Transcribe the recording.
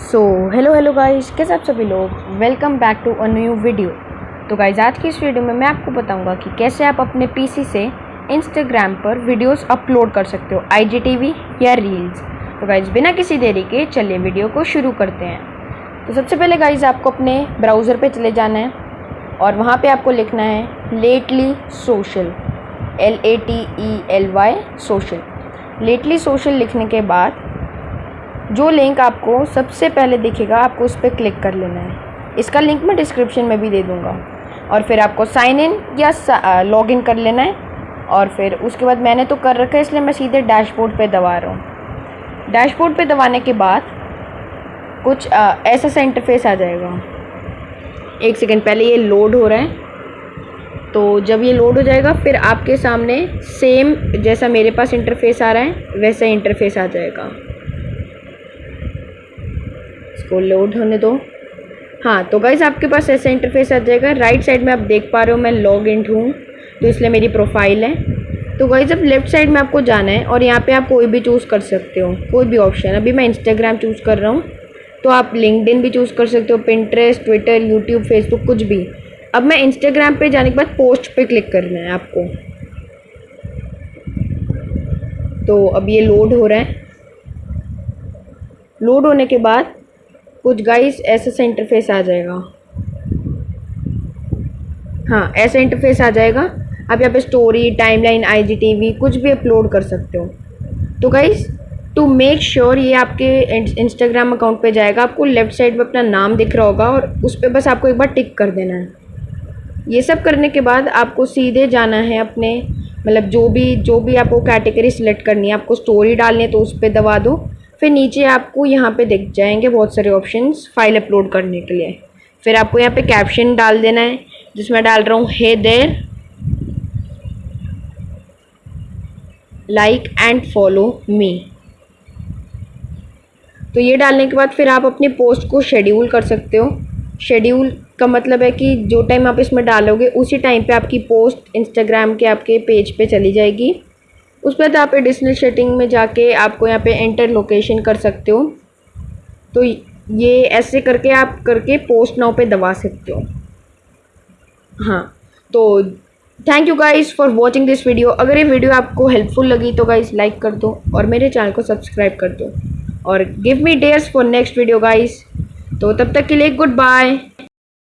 So hello hello guys कैसे आप सभी लोग? Welcome back to a new video तो गाइस आज की इस वीडियो में मैं आपको बताऊँगा कि कैसे आप अपने पीसी से इंस्टाग्राम पर वीडियोस अपलोड कर सकते हो आईजीटीवी या रील्स तो गाइस बिना किसी देरी के चलिए वीडियो को शुरू करते हैं. तो सबसे पहले गाइज़ आपको अपने ब्राउज़र पर चले जाना है और वहाँ पर आपको लिखना है lately social L A T E L Y social lately social लिखने के बाद जो लिंक आपको सबसे पहले दिखेगा आपको उस पर क्लिक कर लेना है। इसका लिंक मैं डिस्क्रिप्शन में भी दे दूँगा। और फिर आपको साइन इन या लॉग इन कर लेना है। और फिर उसके बाद मैंने तो कर रखा है इसलिए मैं सीधे डैशबोर्ड पे दबा रहा हूँ। डैशबोर्ड पे दबाने के बाद कुछ आ, ऐसा सा इंटरफेस आ जाएगा। एक सेकेंड पहले ये लोड हो रहा है। तो जब ये लोड हो जाएगा फिर आपके सामने सेम जैसा मेरे पास इंटरफेस आ रहा है वैसा इंटरफेस आ जाएगा। इसको लोड होने दो। हाँ तो गाइज़ आपके पास ऐसा इंटरफेस आ जाएगा। राइट साइड में आप देख पा रहे हो मैं लॉग इन हूँ तो इसलिए मेरी प्रोफ़ाइल है। तो गाइज़ अब लेफ़्ट साइड में आपको जाना है और यहाँ पे आप कोई भी चूज़ कर सकते हो, कोई भी ऑप्शन अभी मैं इंस्टाग्राम चूज़ कर रहा हूँ तो आप लिंकडिन भी चूज़ कर सकते हो पिंट्रेस्ट ट्विटर यूट्यूब फेसबुक कुछ भी। अब मैं इंस्टाग्राम पे जाने के बाद पोस्ट पे क्लिक करना है आपको। तो अब ये लोड हो रहा है। लोड होने के बाद कुछ गाइस ऐसा सा इंटरफेस आ जाएगा। हाँ ऐसा इंटरफेस आ जाएगा। आप यहाँ पे स्टोरी टाइमलाइन आईजीटीवी कुछ भी अपलोड कर सकते हो। तो गाइस टू मेक श्योर ये आपके इंस्टाग्राम अकाउंट पे जाएगा, आपको लेफ़्ट साइड पे अपना नाम दिख रहा होगा और उस पर बस आपको एक बार टिक कर देना है। ये सब करने के बाद आपको सीधे जाना है अपने मतलब जो भी जो भी आपको कैटेगरी सिलेक्ट करनी है, आपको स्टोरी डालनी है तो उस पर दबा दो। फिर नीचे आपको यहाँ पे दिख जाएँगे बहुत सारे ऑप्शंस फ़ाइल अपलोड करने के लिए। फिर आपको यहाँ पे कैप्शन डाल देना है, जिसमें डाल रहा हूँ hey there like and follow me तो ये डालने के बाद फिर आप अपनी पोस्ट को शेड्यूल कर सकते हो। शेड्यूल का मतलब है कि जो टाइम आप इसमें डालोगे, उसी टाइम पे आपकी पोस्ट इंस्टाग्राम के आपके पेज पे चली जाएगी। उस बाद आप एडिशनल सेटिंग में जाके आपको यहाँ पे एंटर लोकेशन कर सकते हो। तो ये ऐसे करके आप करके पोस्ट नाउ पे दबा सकते हो। हाँ तो thank you guys for watching this video अगर ये वीडियो आपको हेल्पफुल लगी तो गाइस लाइक कर दो और मेरे चैनल को सब्सक्राइब कर दो। और give me dares for next video guys तो तब तक के लिए गुड बाय